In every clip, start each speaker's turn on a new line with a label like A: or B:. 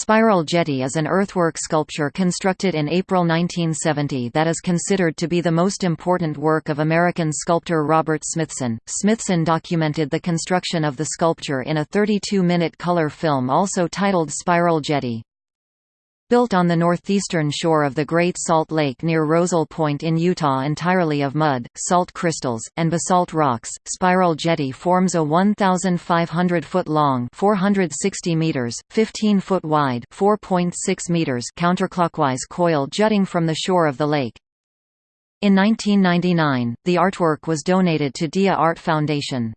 A: Spiral Jetty is an earthwork sculpture constructed in April 1970 that is considered to be the most important work of American sculptor Robert Smithson. Smithson documented the construction of the sculpture in a 32-minute color film also titled Spiral Jetty. Built on the northeastern shore of the Great Salt Lake near Rozel Point in Utah entirely of mud, salt crystals, and basalt rocks, Spiral Jetty forms a 1,500-foot-long 460 meters, 15-foot wide 4.6 meters counterclockwise coil jutting from the shore of the lake. In 1999, the artwork was donated to Dia Art Foundation.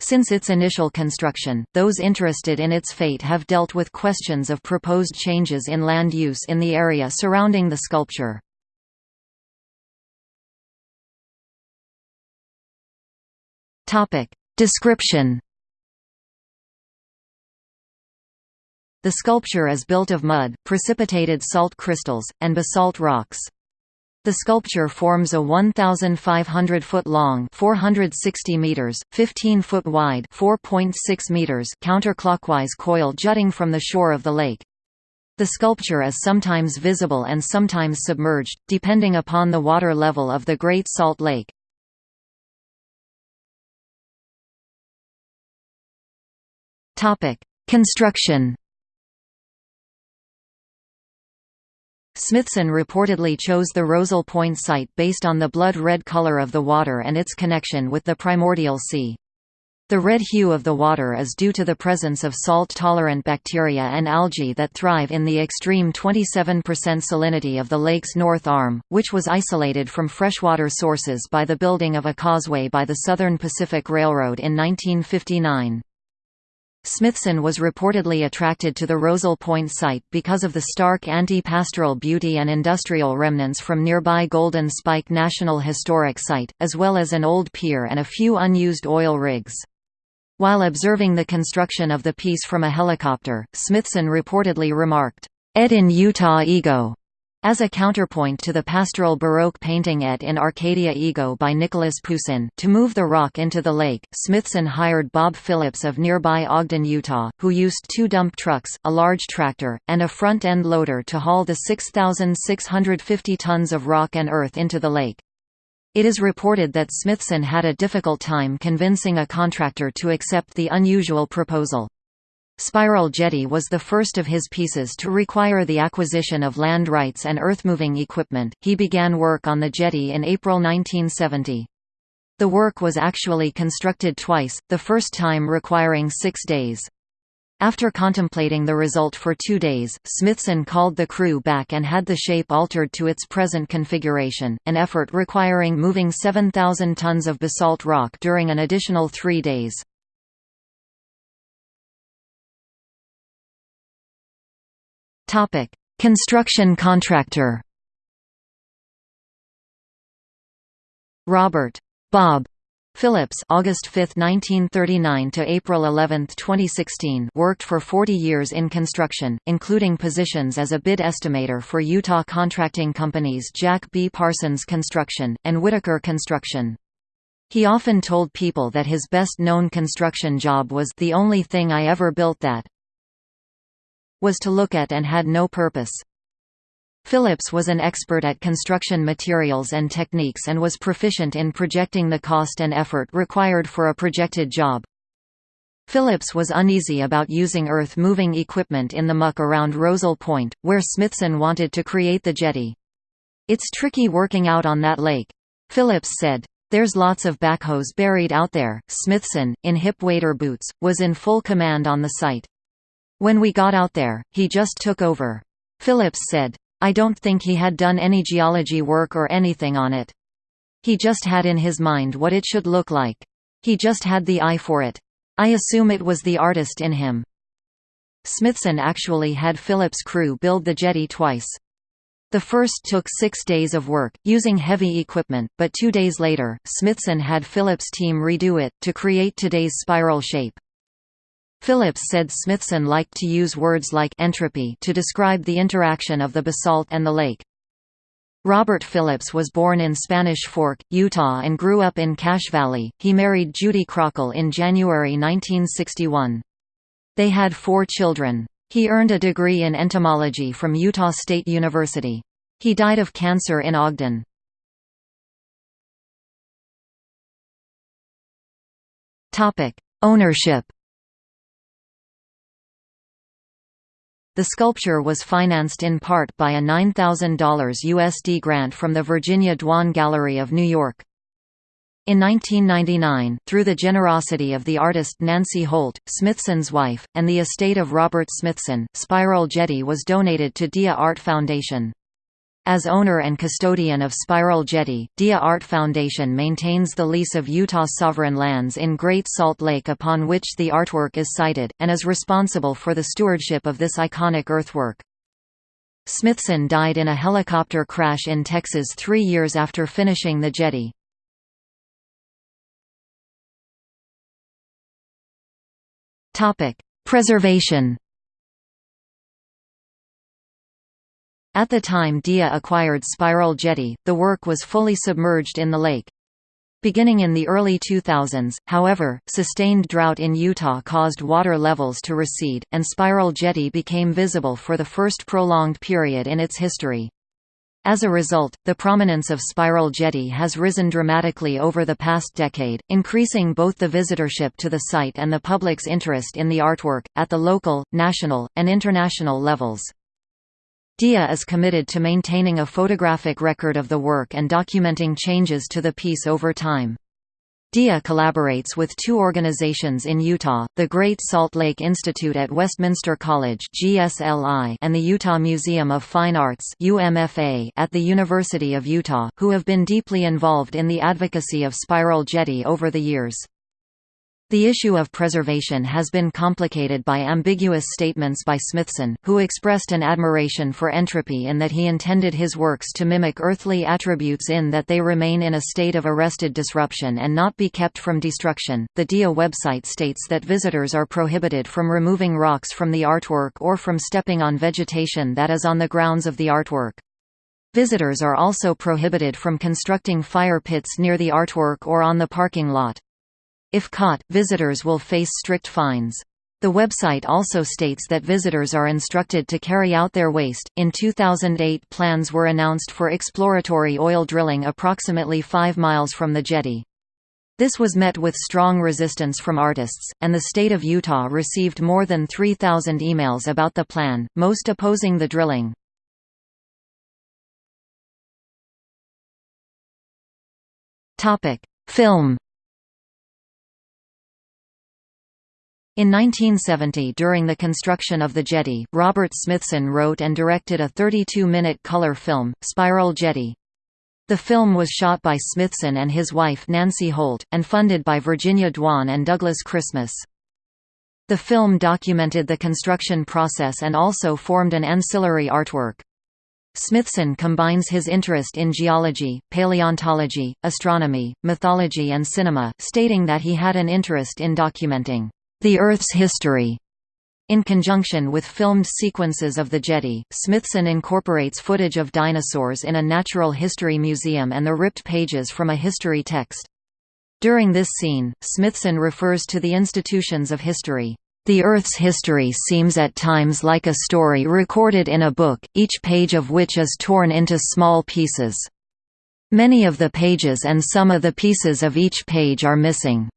A: Since its initial construction, those interested in its fate have dealt with questions of proposed changes in land use in the area surrounding the sculpture. Description The sculpture is built of mud, precipitated salt crystals, and basalt rocks. The sculpture forms a 1,500-foot-long 460 meters, 15-foot wide 4.6 meters counterclockwise coil jutting from the shore of the lake. The sculpture is sometimes visible and sometimes submerged, depending upon the water level of the Great Salt Lake. Construction Smithson reportedly chose the Rozel Point site based on the blood-red color of the water and its connection with the primordial sea. The red hue of the water is due to the presence of salt-tolerant bacteria and algae that thrive in the extreme 27% salinity of the lake's north arm, which was isolated from freshwater sources by the building of a causeway by the Southern Pacific Railroad in 1959. Smithson was reportedly attracted to the Rozel Point site because of the stark anti-pastoral beauty and industrial remnants from nearby Golden Spike National Historic Site, as well as an old pier and a few unused oil rigs. While observing the construction of the piece from a helicopter, Smithson reportedly remarked, "Et in Utah ego." As a counterpoint to the pastoral Baroque painting Et in Arcadia Ego by Nicholas Poussin, to move the rock into the lake, Smithson hired Bob Phillips of nearby Ogden, Utah, who used two dump trucks, a large tractor, and a front-end loader to haul the 6,650 tons of rock and earth into the lake. It is reported that Smithson had a difficult time convincing a contractor to accept the unusual proposal. Spiral Jetty was the first of his pieces to require the acquisition of land rights and earthmoving equipment. He began work on the jetty in April 1970. The work was actually constructed twice, the first time requiring six days. After contemplating the result for two days, Smithson called the crew back and had the shape altered to its present configuration, an effort requiring moving 7,000 tons of basalt rock during an additional three days. Topic: Construction contractor. Robert Bob Phillips August 5, 1939 to April 11, 2016 worked for 40 years in construction, including positions as a bid estimator for Utah contracting companies Jack B. Parsons Construction, and Whitaker Construction. He often told people that his best-known construction job was the only thing I ever built that was to look at and had no purpose. Phillips was an expert at construction materials and techniques and was proficient in projecting the cost and effort required for a projected job. Phillips was uneasy about using earth-moving equipment in the muck around Rozel Point, where Smithson wanted to create the jetty. It's tricky working out on that lake. Phillips said. There's lots of backhoes buried out there. Smithson, in hip wader boots, was in full command on the site. When we got out there, he just took over. Phillips said. I don't think he had done any geology work or anything on it. He just had in his mind what it should look like. He just had the eye for it. I assume it was the artist in him. Smithson actually had Phillips' crew build the jetty twice. The first took six days of work, using heavy equipment, but two days later, Smithson had Phillips' team redo it, to create today's spiral shape. Phillips said Smithson liked to use words like entropy to describe the interaction of the basalt and the lake. Robert Phillips was born in Spanish Fork, Utah and grew up in Cache Valley. He married Judy Crockle in January 1961. They had four children. He earned a degree in entomology from Utah State University. He died of cancer in Ogden. Ownership The sculpture was financed in part by a $9,000 USD grant from the Virginia Dwan Gallery of New York. In 1999, through the generosity of the artist Nancy Holt, Smithson's wife, and the estate of Robert Smithson, Spiral Jetty was donated to Dia Art Foundation. As owner and custodian of Spiral Jetty, Dia Art Foundation maintains the lease of Utah sovereign lands in Great Salt Lake upon which the artwork is sited, and is responsible for the stewardship of this iconic earthwork. Smithson died in a helicopter crash in Texas three years after finishing the jetty. Preservation At the time Dia acquired Spiral Jetty, the work was fully submerged in the lake. Beginning in the early 2000s, however, sustained drought in Utah caused water levels to recede, and Spiral Jetty became visible for the first prolonged period in its history. As a result, the prominence of Spiral Jetty has risen dramatically over the past decade, increasing both the visitorship to the site and the public's interest in the artwork, at the local, national, and international levels. Dia is committed to maintaining a photographic record of the work and documenting changes to the piece over time. Dia collaborates with two organizations in Utah, the Great Salt Lake Institute at Westminster College and the Utah Museum of Fine Arts at the University of Utah, who have been deeply involved in the advocacy of Spiral Jetty over the years. The issue of preservation has been complicated by ambiguous statements by Smithson, who expressed an admiration for entropy in that he intended his works to mimic earthly attributes in that they remain in a state of arrested disruption and not be kept from destruction. The DIA website states that visitors are prohibited from removing rocks from the artwork or from stepping on vegetation that is on the grounds of the artwork. Visitors are also prohibited from constructing fire pits near the artwork or on the parking lot. If caught, visitors will face strict fines. The website also states that visitors are instructed to carry out their waste. In 2008, plans were announced for exploratory oil drilling approximately 5 miles from the jetty. This was met with strong resistance from artists, and the state of Utah received more than 3,000 emails about the plan, most opposing the drilling. Film In 1970 during the construction of the jetty, Robert Smithson wrote and directed a 32-minute color film, Spiral Jetty. The film was shot by Smithson and his wife Nancy Holt, and funded by Virginia Dwan and Douglas Christmas. The film documented the construction process and also formed an ancillary artwork. Smithson combines his interest in geology, paleontology, astronomy, mythology and cinema, stating that he had an interest in documenting the Earth's History. In conjunction with filmed sequences of the jetty, Smithson incorporates footage of dinosaurs in a natural history museum and the ripped pages from a history text. During this scene, Smithson refers to the institutions of history. The Earth's history seems at times like a story recorded in a book, each page of which is torn into small pieces. Many of the pages and some of the pieces of each page are missing.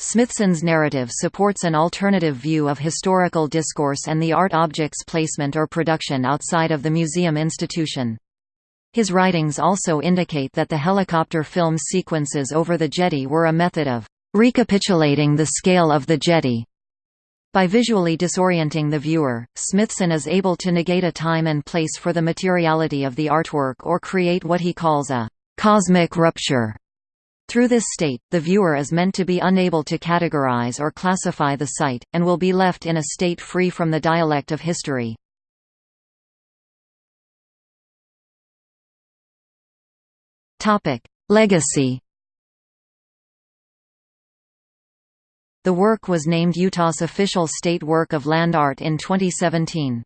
A: Smithson's narrative supports an alternative view of historical discourse and the art object's placement or production outside of the museum institution. His writings also indicate that the helicopter film sequences over the jetty were a method of recapitulating the scale of the jetty. By visually disorienting the viewer, Smithson is able to negate a time and place for the materiality of the artwork or create what he calls a cosmic rupture through this state, the viewer is meant to be unable to categorize or classify the site, and will be left in a state free from the dialect of history. Legacy The work was named Utah's official state work of land art in 2017.